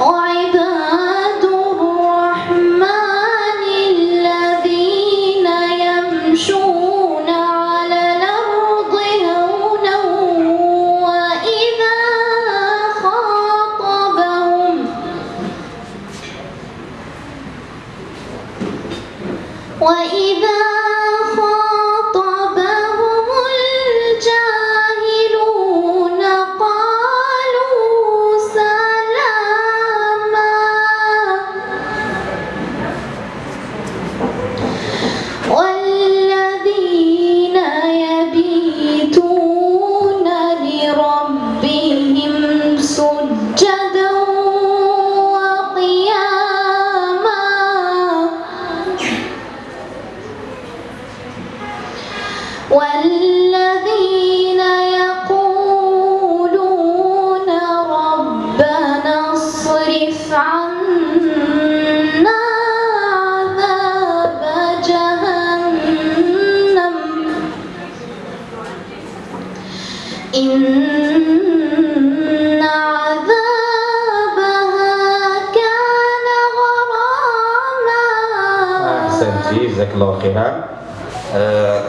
وعباد وإذا والذين يقولون ربنا اصرف عنا عذاب جهنم. إن عذابها كان غراما. أحسنتي جزاك الله خيرا. آه،